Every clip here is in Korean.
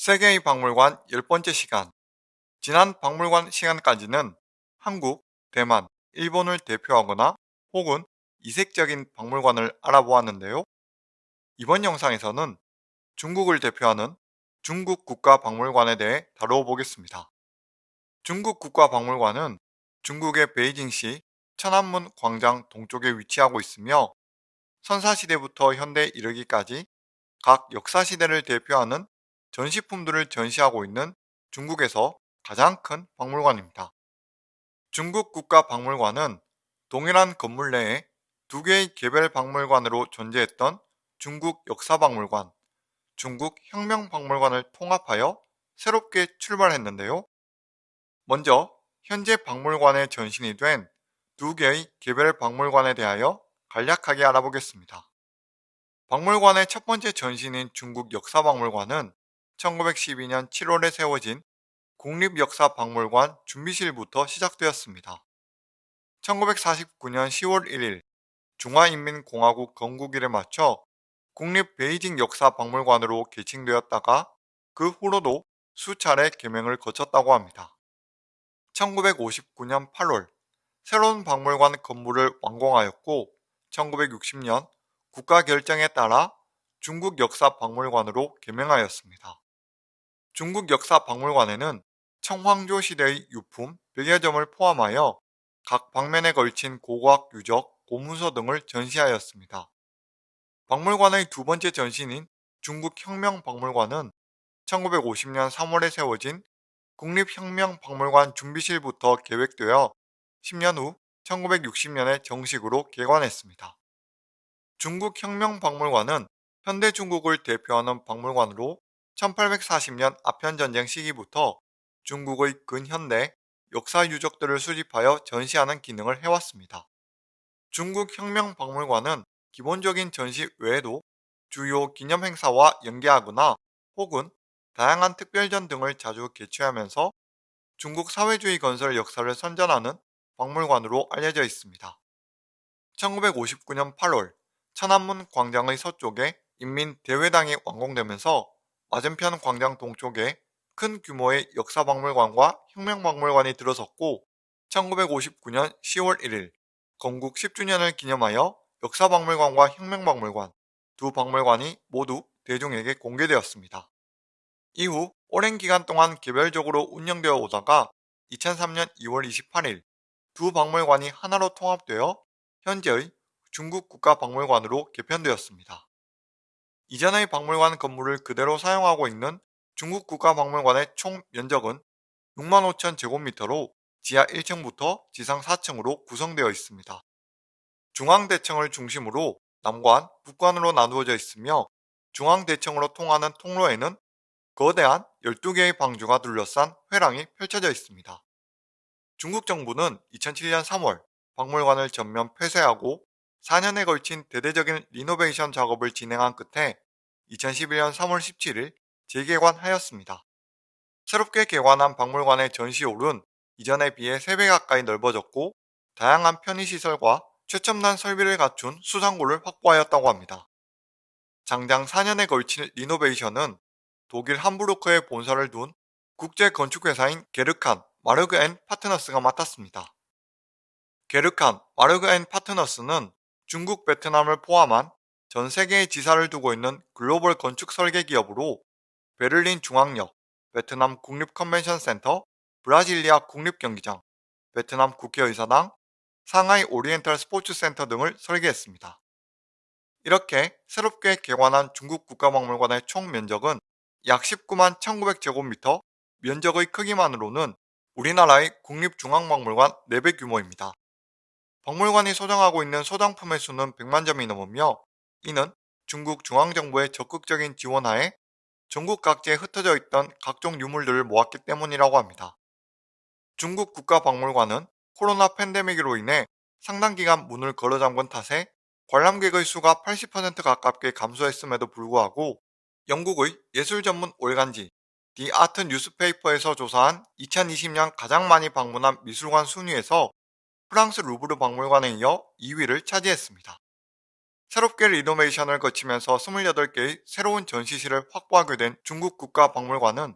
세계의 박물관 10번째 시간 지난 박물관 시간까지는 한국, 대만, 일본을 대표하거나 혹은 이색적인 박물관을 알아보았는데요. 이번 영상에서는 중국을 대표하는 중국 국가박물관에 대해 다뤄보겠습니다. 중국 국가박물관은 중국의 베이징시 천안문 광장 동쪽에 위치하고 있으며 선사시대부터 현대에 이르기까지 각 역사시대를 대표하는 전시품들을 전시하고 있는 중국에서 가장 큰 박물관입니다. 중국 국가박물관은 동일한 건물 내에 두 개의 개별 박물관으로 존재했던 중국 역사박물관, 중국 혁명박물관을 통합하여 새롭게 출발했는데요. 먼저 현재 박물관에 전신이 된 두 개의 개별 박물관에 대하여 간략하게 알아보겠습니다. 박물관의 첫 번째 전신인 중국 역사박물관은 1912년 7월에 세워진 국립역사박물관 준비실부터 시작되었습니다. 1949년 10월 1일 중화인민공화국 건국일에 맞춰 국립 베이징 역사박물관으로 개칭되었다가 그 후로도 수차례 개명을 거쳤다고 합니다. 1959년 8월 새로운 박물관 건물을 완공하였고 1960년 국가 결정에 따라 중국 역사박물관으로 개명하였습니다. 중국 역사 박물관에는 청황조 시대의 유품 100여 점을 포함하여 각 방면에 걸친 고고학 유적, 고문서 등을 전시하였습니다. 박물관의 두 번째 전신인 중국혁명박물관은 1950년 3월에 세워진 국립혁명박물관 준비실부터 계획되어 10년 후 1960년에 정식으로 개관했습니다. 중국혁명박물관은 현대 중국을 대표하는 박물관으로 1840년 아편전쟁 시기부터 중국의 근현대 역사 유적들을 수집하여 전시하는 기능을 해왔습니다. 중국 혁명박물관은 기본적인 전시 외에도 주요 기념행사와 연계하거나 혹은 다양한 특별전 등을 자주 개최하면서 중국 사회주의 건설 역사를 선전하는 박물관으로 알려져 있습니다. 1959년 8월 천안문 광장의 서쪽에 인민대회당이 완공되면서 맞은편 광장 동쪽에 큰 규모의 역사박물관과 혁명박물관이 들어섰고 1959년 10월 1일 건국 10주년을 기념하여 역사박물관과 혁명박물관 두 박물관이 모두 대중에게 공개되었습니다. 이후 오랜 기간 동안 개별적으로 운영되어 오다가 2003년 2월 28일 두 박물관이 하나로 통합되어 현재의 중국 국가박물관으로 개편되었습니다. 이전의 박물관 건물을 그대로 사용하고 있는 중국 국가박물관의 총 면적은 6만 5천 제곱미터로 지하 1층부터 지상 4층으로 구성되어 있습니다. 중앙대청을 중심으로 남관, 북관으로 나누어져 있으며 중앙대청으로 통하는 통로에는 거대한 12개의 방주가 둘러싼 회랑이 펼쳐져 있습니다. 중국 정부는 2007년 3월 박물관을 전면 폐쇄하고 4년에 걸친 대대적인 리노베이션 작업을 진행한 끝에 2011년 3월 17일 재개관하였습니다. 새롭게 개관한 박물관의 전시홀은 이전에 비해 3배 가까이 넓어졌고 다양한 편의시설과 최첨단 설비를 갖춘 수장고를 확보하였다고 합니다. 장장 4년에 걸친 리노베이션은 독일 함부르크에 본사를 둔 국제 건축회사인 게르칸 마르그 앤 파트너스가 맡았습니다. 게르칸 마르그 앤 파트너스는 중국, 베트남을 포함한 전 세계의 지사를 두고 있는 글로벌 건축 설계 기업으로 베를린 중앙역, 베트남 국립 컨벤션 센터, 브라질리아 국립 경기장, 베트남 국회의사당, 상하이 오리엔탈 스포츠 센터 등을 설계했습니다. 이렇게 새롭게 개관한 중국 국가박물관의 총 면적은 약 19만 1900제곱미터, 면적의 크기만으로는 우리나라의 국립중앙박물관 4배 규모입니다. 박물관이 소장하고 있는 소장품의 수는 100만 점이 넘으며 이는 중국 중앙정부의 적극적인 지원하에 전국 각지에 흩어져 있던 각종 유물들을 모았기 때문이라고 합니다. 중국 국가박물관은 코로나 팬데믹으로 인해 상당 기간 문을 걸어 잠근 탓에 관람객의 수가 80% 가깝게 감소했음에도 불구하고 영국의 예술 전문 월간지 디 아트 뉴스페이퍼에서 조사한 2020년 가장 많이 방문한 미술관 순위에서 프랑스 루브르 박물관에 이어 2위를 차지했습니다. 새롭게 리노베이션을 거치면서 28개의 새로운 전시실을 확보하게 된 중국 국가박물관은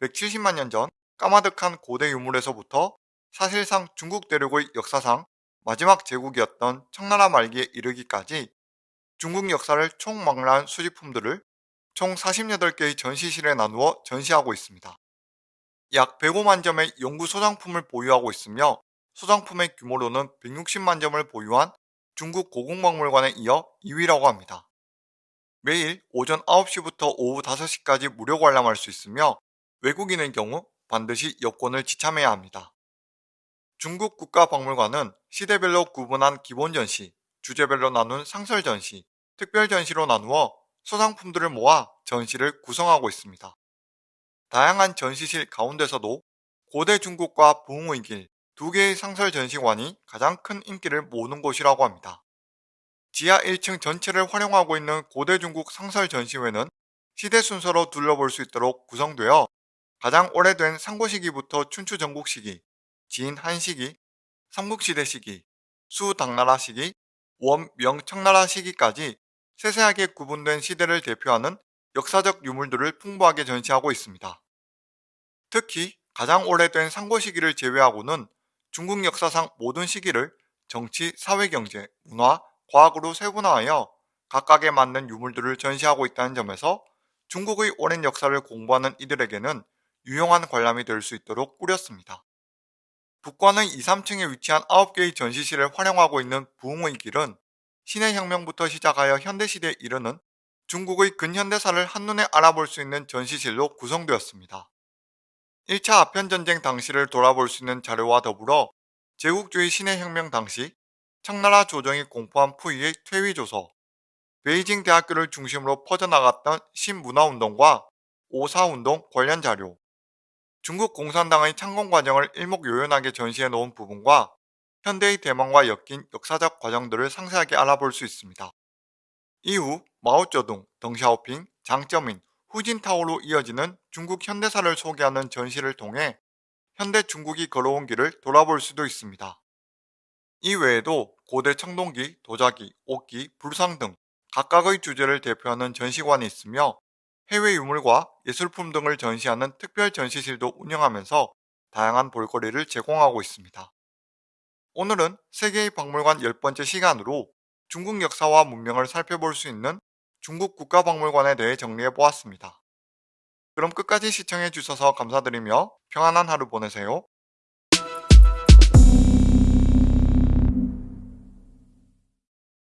170만 년 전 까마득한 고대 유물에서부터 사실상 중국 대륙의 역사상 마지막 제국이었던 청나라 말기에 이르기까지 중국 역사를 총망라한 수집품들을 총 48개의 전시실에 나누어 전시하고 있습니다. 약 105만 점의 연구 소장품을 보유하고 있으며 소장품의 규모로는 160만 점을 보유한 중국 고궁박물관에 이어 2위라고 합니다. 매일 오전 9시부터 오후 5시까지 무료 관람할 수 있으며 외국인의 경우 반드시 여권을 지참해야 합니다. 중국 국가박물관은 시대별로 구분한 기본 전시, 주제별로 나눈 상설 전시, 특별 전시로 나누어 소장품들을 모아 전시를 구성하고 있습니다. 다양한 전시실 가운데서도 고대 중국과 부흥의 길 두 개의 상설 전시관이 가장 큰 인기를 모으는 곳이라고 합니다. 지하 1층 전체를 활용하고 있는 고대 중국 상설 전시회는 시대 순서로 둘러볼 수 있도록 구성되어 가장 오래된 상고 시기부터 춘추 전국 시기, 진한 시기, 삼국시대 시기, 수 당나라 시기, 원명 청나라 시기까지 세세하게 구분된 시대를 대표하는 역사적 유물들을 풍부하게 전시하고 있습니다. 특히 가장 오래된 상고 시기를 제외하고는 중국 역사상 모든 시기를 정치, 사회, 경제, 문화, 과학으로 세분화하여 각각에 맞는 유물들을 전시하고 있다는 점에서 중국의 오랜 역사를 공부하는 이들에게는 유용한 관람이 될 수 있도록 꾸렸습니다. 북관의 2, 3층에 위치한 9개의 전시실을 활용하고 있는 부흥의 길은 신해 혁명부터 시작하여 현대시대에 이르는 중국의 근현대사를 한눈에 알아볼 수 있는 전시실로 구성되었습니다. 1차 아편전쟁 당시를 돌아볼 수 있는 자료와 더불어 제국주의 신해혁명 당시 청나라 조정이 공포한 푸이의 퇴위조서, 베이징 대학교를 중심으로 퍼져나갔던 신문화운동과 오사운동 관련 자료, 중국 공산당의 창건 과정을 일목요연하게 전시해 놓은 부분과 현대의 대만과 엮인 역사적 과정들을 상세하게 알아볼 수 있습니다. 이후 마오쩌둥, 덩샤오핑, 장쩌민, 후진타오로 이어지는 중국 현대사를 소개하는 전시를 통해 현대 중국이 걸어온 길을 돌아볼 수도 있습니다. 이 외에도 고대 청동기, 도자기, 옷기, 불상 등 각각의 주제를 대표하는 전시관이 있으며 해외 유물과 예술품 등을 전시하는 특별 전시실도 운영하면서 다양한 볼거리를 제공하고 있습니다. 오늘은 세계의 박물관 10번째 시간으로 중국 역사와 문명을 살펴볼 수 있는 중국 국가박물관에 대해 정리해 보았습니다. 그럼 끝까지 시청해 주셔서 감사드리며 평안한 하루 보내세요.